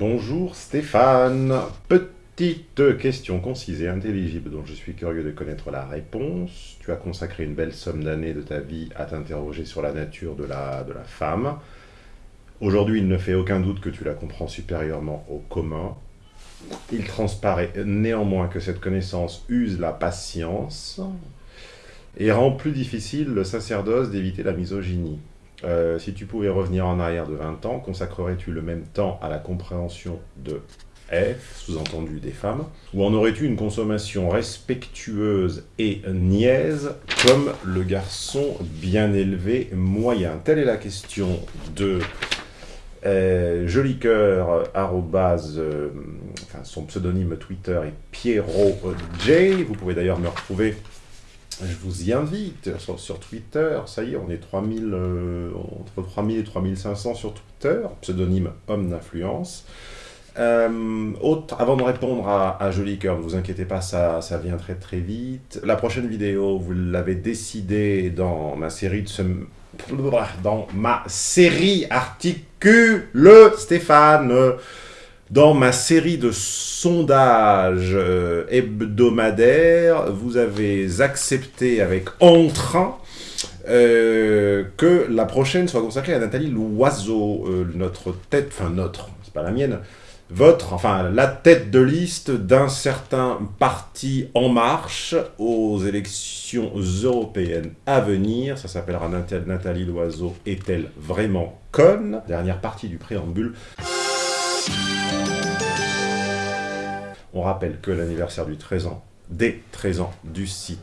Bonjour Stéphane. Petite question concise et intelligible dont je suis curieux de connaître la réponse. Tu as consacré une belle somme d'années de ta vie à t'interroger sur la nature de la, femme. Aujourd'hui, il ne fait aucun doute que tu la comprends supérieurement au commun. Il transparaît néanmoins que cette connaissance use la patience et rend plus difficile le sacerdoce d'éviter la misogynie. Euh, si tu pouvais revenir en arrière de 20 ans, consacrerais-tu le même temps à la compréhension de F, sous-entendu des femmes, ou en aurais-tu une consommation respectueuse et niaise comme le garçon bien élevé moyen? Telle est la question de euh, arrobase, euh, son pseudonyme Twitter est Pierrot J. Vous pouvez d'ailleurs me retrouver je vous y invite sur, Twitter, ça y est, on est 3000, euh, entre 3000 et 3500 sur Twitter, pseudonyme homme d'influence. Euh, avant de répondre à, à Joli Cœur, ne vous inquiétez pas, ça, ça vient très très vite. La prochaine vidéo, vous l'avez décidé dans ma série de ce, dans ma série articule Stéphane dans ma série de sondages euh, hebdomadaires, vous avez accepté avec entrain euh, que la prochaine soit consacrée à Nathalie Loiseau, euh, notre tête, enfin notre, c'est pas la mienne, votre, enfin la tête de liste d'un certain parti En Marche aux élections européennes à venir. Ça s'appellera Nathalie Loiseau est-elle vraiment conne? Dernière partie du préambule. On rappelle que l'anniversaire du 13 ans, des 13 ans du site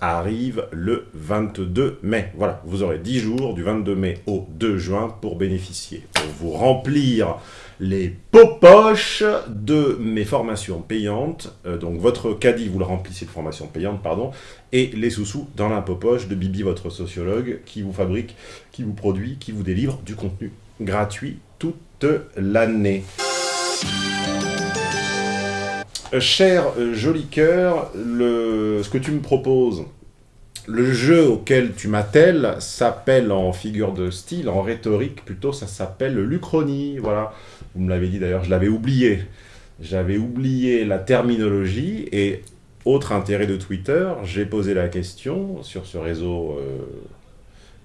arrive le 22 mai. Voilà, vous aurez 10 jours du 22 mai au 2 juin pour bénéficier, pour vous remplir les poches de mes formations payantes. Euh, donc votre caddie, vous le remplissez de formations payantes, pardon, et les sous-sous dans la poche de Bibi, votre sociologue, qui vous fabrique, qui vous produit, qui vous délivre du contenu gratuit toute l'année. Euh, cher euh, joli cœur, ce que tu me proposes, le jeu auquel tu m'attelles s'appelle en figure de style, en rhétorique plutôt, ça s'appelle l'Uchronie, voilà. Vous me l'avez dit d'ailleurs, je l'avais oublié. J'avais oublié la terminologie et autre intérêt de Twitter, j'ai posé la question sur ce réseau euh,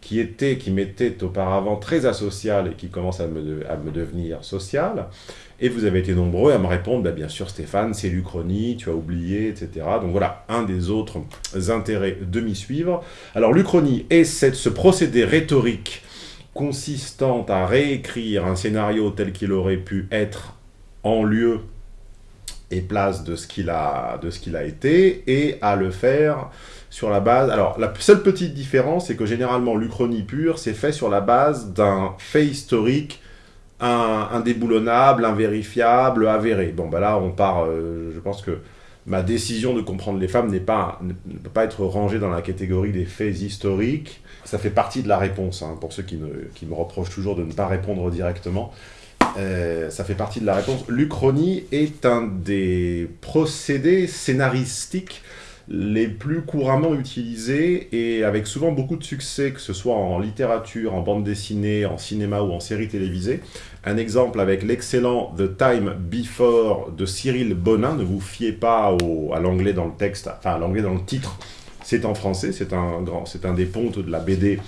qui était, qui m'était auparavant très asocial et qui commence à me, devenir social. Et vous avez été nombreux à me répondre, bah, bien sûr Stéphane, c'est l'Uchronie, tu as oublié, etc. Donc voilà, un des autres intérêts de m'y suivre. Alors l'Uchronie est cette, ce procédé rhétorique consistant à réécrire un scénario tel qu'il aurait pu être en lieu et place de ce qu'il a, qu'il a été, et à le faire sur la base... Alors, la seule petite différence, c'est que généralement, l'Uchronie pure, c'est fait sur la base d'un fait historique indéboulonnable, invérifiable, avéré. Bon, bah là, on part... Euh, je pense que ma décision de comprendre les femmes n'est pas, ne, peut pas être rangée dans la catégorie des faits historiques. Ça fait partie de la réponse, hein, pour ceux qui me reprochent toujours de ne pas répondre directement. Euh, ça fait partie de la réponse. L'Uchronie est un des procédés scénaristiques les plus couramment utilisés et avec souvent beaucoup de succès, que ce soit en littérature, en bande dessinée, en cinéma ou en série télévisée. Un exemple avec l'excellent The Time Before de Cyril Bonin, ne vous fiez pas à l'anglais dans le texte, enfin à l'anglais dans le titre, c'est en français, c'est un, grand, c'est un des pontes de la BD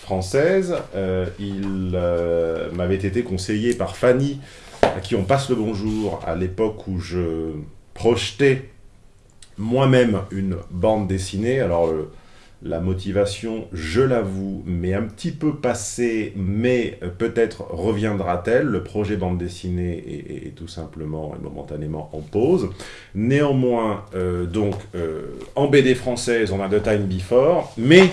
française. Euh, il euh, m'avait été conseillé par Fanny, à qui on passe le bonjour, à l'époque où je projetais moi-même une bande dessinée. Alors, euh, la motivation, je l'avoue, m'est un petit peu passée, mais peut-être reviendra-t-elle. Le projet bande dessinée est, tout simplement et momentanément en pause. Néanmoins, donc, en BD française, on a The Time Before, mais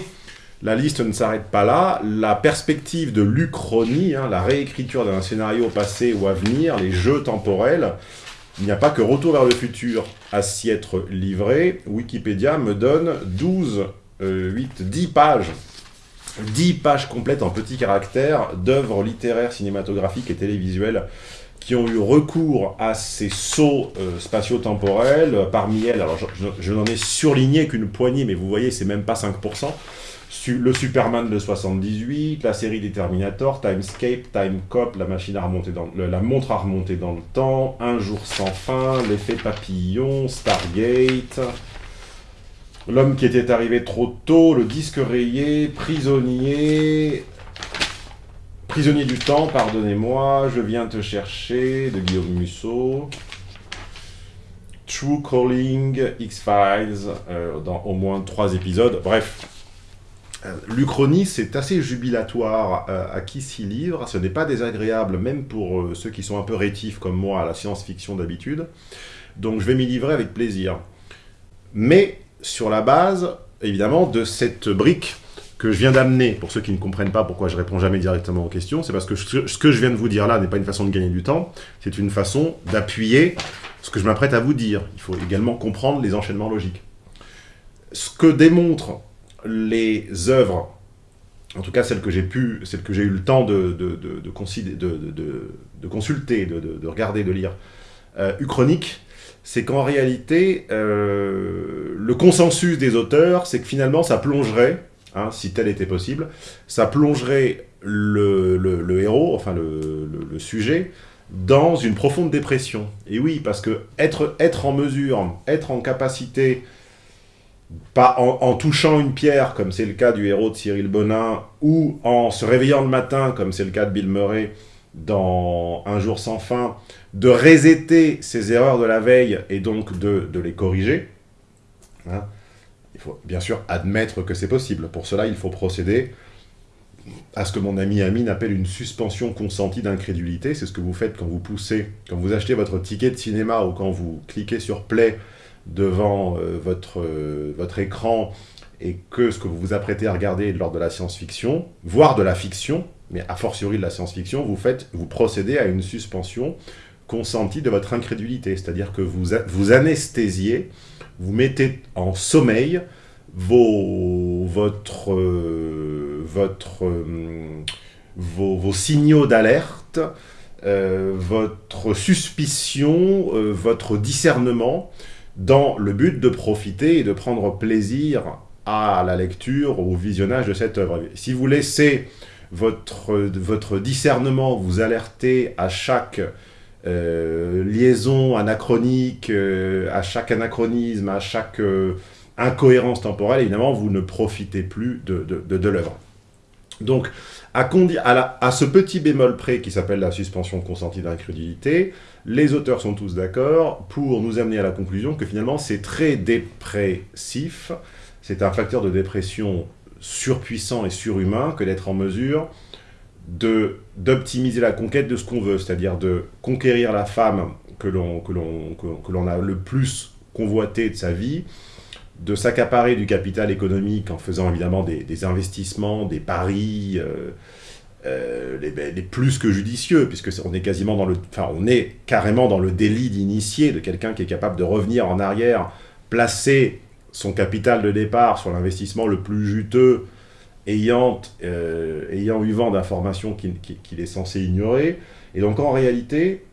la liste ne s'arrête pas là. La perspective de l'Uchronie, hein, la réécriture d'un scénario passé ou à venir, les jeux temporels, il n'y a pas que Retour vers le futur à s'y être livré. Wikipédia me donne 12, 8, 10 pages 10 pages complètes en petits caractères d'œuvres littéraires, cinématographiques et télévisuelles qui ont eu recours à ces sauts euh, spatio-temporels. Parmi elles, alors je, n'en ai surligné qu'une poignée, mais vous voyez, c'est même pas 5%. Su- le Superman de 78, la série des Terminator, Timescape, Timecop, la machine à remonter dans la montre à remonter dans le temps, Un jour sans fin, l'effet papillon, Stargate, l'homme qui était arrivé trop tôt, le disque rayé, prisonnier, prisonnier du temps, pardonnez-moi, je viens te chercher, de Guillaume Musso. True Calling, X-Files, euh, dans au moins trois épisodes. Bref, euh, L'Uchronie, c'est assez jubilatoire euh, à qui s'y livre. Ce n'est pas désagréable, même pour ceux qui sont un peu rétifs comme moi à la science-fiction d'habitude. Donc je vais m'y livrer avec plaisir. Mais sur la base, évidemment, de cette brique que je viens d'amener, pour ceux qui ne comprennent pas pourquoi je réponds jamais directement aux questions, c'est parce que ce que je viens de vous dire là n'est pas une façon de gagner du temps, c'est une façon d'appuyer ce que je m'apprête à vous dire. Il faut également comprendre les enchaînements logiques. Ce que démontrent les œuvres, en tout cas celles que j'ai pu, celles que j'ai eu le temps de, de, de, consulter, de regarder, de lire, euh, uchronique, c'est qu'en réalité, euh, le consensus des auteurs, c'est que finalement ça plongerait, hein, si tel était possible, ça plongerait le, héros, enfin le, sujet, dans une profonde dépression. Et oui, parce que être, en mesure, être en capacité, pas en, touchant une pierre, comme c'est le cas du héros de Cyril Bonin, ou en se réveillant le matin, comme c'est le cas de Bill Murray dans Un jour sans fin, de resetter ses erreurs de la veille et donc de, de les corriger. Hein. Il faut bien sûr admettre que c'est possible. Pour cela, il faut procéder à ce que mon ami Amine appelle une suspension consentie d'incrédulité. C'est ce que vous faites quand vous poussez, quand vous achetez votre ticket de cinéma ou quand vous cliquez sur play devant euh, votre, euh, votre écran et que ce que vous vous apprêtez à regarder est lors de la science-fiction, voire de la fiction, mais a fortiori de la science-fiction, vous, faites, vous procédez à une suspension consentie de votre incrédulité. C'est-à-dire que vous, vous anesthésiez, vous mettez en sommeil vos, euh, euh, signaux d'alerte, euh, votre suspicion, votre discernement, dans le but de profiter et de prendre plaisir à la lecture, au visionnage de cette œuvre. Si vous laissez votre, votre discernement vous alerter à chaque euh, liaison anachronique, euh, à chaque anachronisme, à chaque euh, incohérence temporelle, évidemment, vous ne profitez plus de, de, l'œuvre. Donc, à, à, ce petit bémol près qui s'appelle la suspension consentie d'incrédulité, les auteurs sont tous d'accord pour nous amener à la conclusion que finalement c'est très dépressif, c'est un facteur de dépression surpuissant et surhumain que d'être en mesure d'optimiser la conquête de ce qu'on veut, c'est-à-dire de conquérir la femme que l'on que l'on a le plus convoité de sa vie, de s'accaparer du capital économique en faisant évidemment des, investissements, des paris, euh, euh, les, les plus que judicieux, puisque on est quasiment dans le, enfin on est carrément dans le délit d'initié de quelqu'un qui est capable de revenir en arrière, placer son capital de départ sur l'investissement le plus juteux, ayant, euh, ayant eu vent d'informations qu'il est censé ignorer. Et donc en réalité,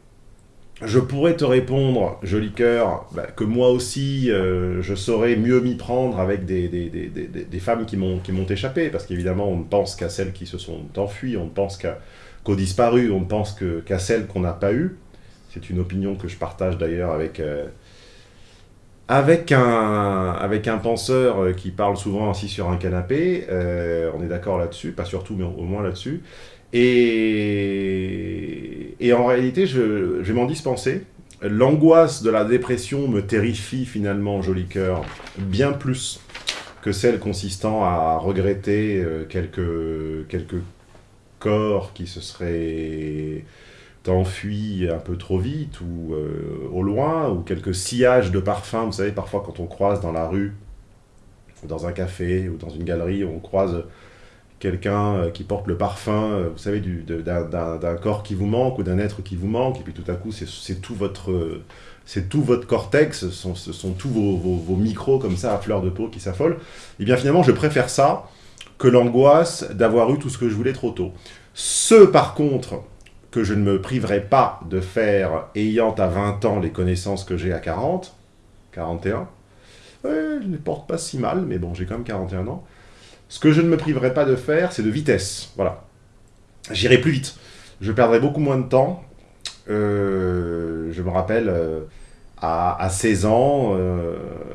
je pourrais te répondre, joli cœur, bah, que moi aussi, euh, je saurais mieux m'y prendre avec des, des, des, des, femmes qui m'ont échappé, parce qu'évidemment, on ne pense qu'à celles qui se sont enfuies, on ne pense qu'aux disparus, on ne pense qu'à celles qu'on n'a pas eues. C'est une opinion que je partage d'ailleurs avec, euh, avec, un, avec un penseur euh, qui parle souvent assis sur un canapé. Euh, on est d'accord là-dessus, pas surtout, mais au moins là-dessus. Et, en réalité, je, je vais m'en dispenser. L'angoisse de la dépression me terrifie finalement, joli cœur, bien plus que celle consistant à regretter euh, quelques, quelques corps qui se seraient enfuis un peu trop vite ou euh, au loin, ou quelques sillages de parfums. Vous savez, parfois quand on croise dans la rue, ou dans un café, ou dans une galerie, on croise quelqu'un euh, qui porte le parfum, euh, vous savez, d'un- corps qui vous manque ou d'un être qui vous manque, et puis tout à coup, c'est tout votre, c'est tout votre cortex, ce sont, ce sont tous vos, micros comme ça à fleur de peau qui s'affolent. Et bien finalement, je préfère ça que l'angoisse d'avoir eu tout ce que je voulais trop tôt. Ceux par contre que je ne me priverai pas de faire, ayant à 20 ans les connaissances que j'ai à 40, 41, ouais, je ne les porte pas si mal, mais bon, j'ai quand même 41 ans. Ce que je ne me priverai pas de faire, c'est de vitesse, voilà. J'irai plus vite. Je perdrai beaucoup moins de temps. Euh, je me rappelle, euh, à, 16 ans, euh,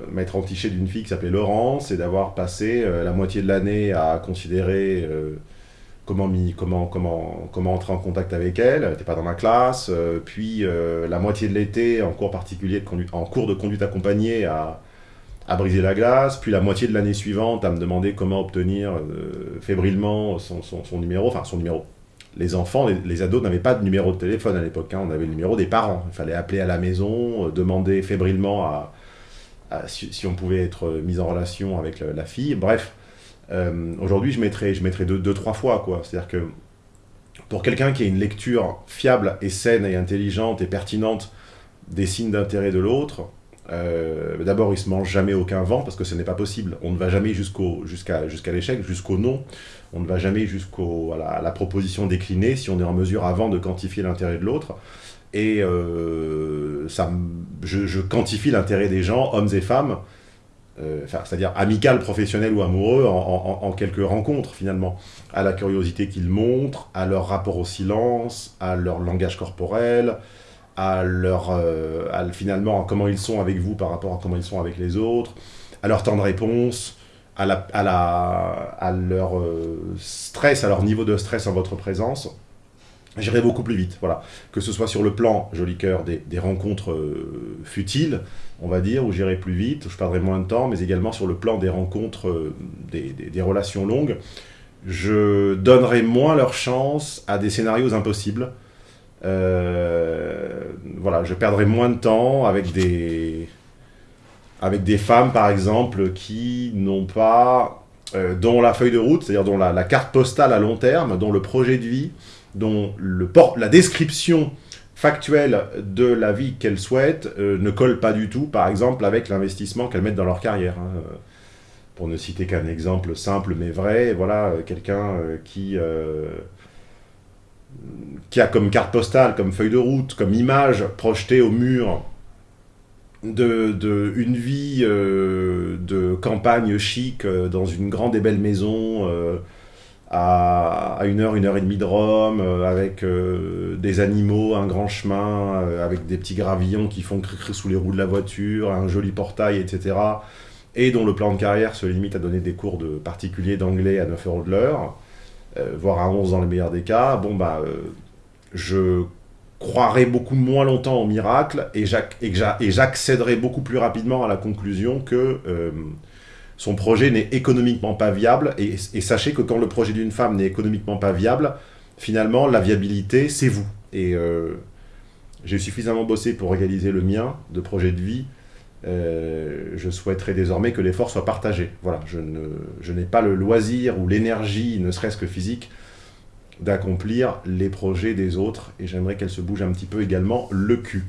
m'être entiché d'une fille qui s'appelait Laurence et d'avoir passé la moitié de l'année à considérer comment, comment, comment, comment entrer en contact avec elle, n'était pas dans ma classe, euh, puis euh, la moitié de l'été en cours particulier, de conduite, en cours de conduite accompagnée à, à briser la glace, puis la moitié de l'année suivante à me demander comment obtenir euh, fébrilement son, son, numéro, enfin son numéro. Les enfants, les, ados n'avaient pas de numéro de téléphone à l'époque, hein, on avait le numéro des parents. Il fallait appeler à la maison, demander fébrilement à, si, on pouvait être mis en relation avec la fille. Bref, euh, aujourd'hui, je mettrais, je mettrais deux, deux, trois fois, quoi. C'est-à-dire que pour quelqu'un qui a une lecture fiable et saine et intelligente et pertinente des signes d'intérêt de l'autre, euh, d'abord, il se mange jamais aucun vent parce que ce n'est pas possible. On ne va jamais jusqu'à jusqu'à l'échec, jusqu'au non. On ne va jamais jusqu'à la, proposition déclinée si on est en mesure avant de quantifier l'intérêt de l'autre. Et euh, ça, je quantifie l'intérêt des gens, hommes et femmes, euh, c'est-à-dire amical, professionnel ou amoureux, en, quelques rencontres finalement, à la curiosité qu'ils montrent, à leur rapport au silence, à leur langage corporel, à leur, euh, finalement, à comment ils sont avec vous par rapport à comment ils sont avec les autres, à leur temps de réponse, à, la, à, la, à leur euh, stress, à leur niveau de stress en votre présence j'irai beaucoup plus vite, voilà. Que ce soit sur le plan, joli cœur, des, rencontres euh, futiles, on va dire, où j'irai plus vite, où je perdrai moins de temps, mais également sur le plan des rencontres, euh, des, relations longues, je donnerai moins leur chance à des scénarios impossibles. Euh, voilà, je perdrai moins de temps avec des, avec des femmes, par exemple, qui n'ont pas, dont la feuille de route, c'est-à-dire dont la carte postale à long terme, dont le projet de vie, dont le la description factuelle de la vie qu'elles souhaitent euh, ne colle pas du tout, par exemple, avec l'investissement qu'elles mettent dans leur carrière. Hein. Pour ne citer qu'un exemple simple mais vrai, voilà, euh, quelqu'un euh, qui, qui a comme carte postale, comme feuille de route, comme image projetée au mur de, de une vie de campagne chic dans une grande et belle maison à, une heure, une heure et demie de Rome, euh, avec euh, des animaux, un grand chemin, euh, avec des petits gravillons qui font cri sous les roues de la voiture, un joli portail, etc. Et dont le plan de carrière se limite à donner des cours de particulier d'anglais à 9 euros de l'heure, voire à 11 dans le meilleur des cas. Bon, bah, je croirais beaucoup moins longtemps au miracle et j'accéderai beaucoup plus rapidement à la conclusion que son projet n'est économiquement pas viable. Et, sachez que quand le projet d'une femme n'est économiquement pas viable, finalement, la viabilité, c'est vous. Et euh, j'ai suffisamment bossé pour réaliser le mien de projet de vie. Euh, je souhaiterais désormais que l'effort soit partagé. Voilà, je n'ai pas le loisir ou l'énergie, ne serait-ce que physique, d'accomplir les projets des autres. Et j'aimerais qu'elle se bouge un petit peu également le cul.